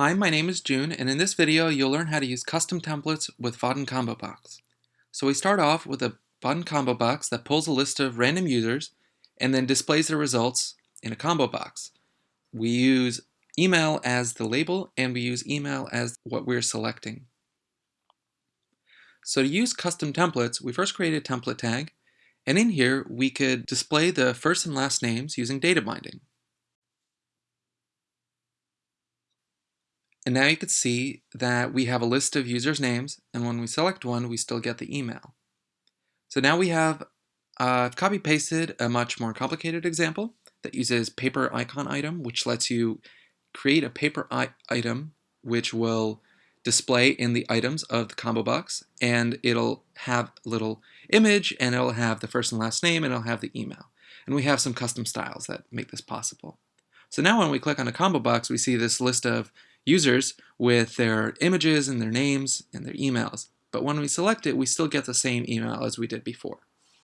Hi, my name is June, and in this video you'll learn how to use custom templates with Vaadin Combo Box. So we start off with a Vaadin Combo Box that pulls a list of random users and then displays the results in a combo box. We use email as the label and we use email as what we're selecting. So to use custom templates, we first create a template tag, and in here we could display the first and last names using data binding. And now you can see that we have a list of users' names, and when we select one, we still get the email. So now we have uh, copy-pasted a much more complicated example that uses paper icon item, which lets you create a paper item which will display in the items of the combo box, and it'll have a little image, and it'll have the first and last name, and it'll have the email. And we have some custom styles that make this possible. So now when we click on a combo box, we see this list of users with their images and their names and their emails. But when we select it, we still get the same email as we did before.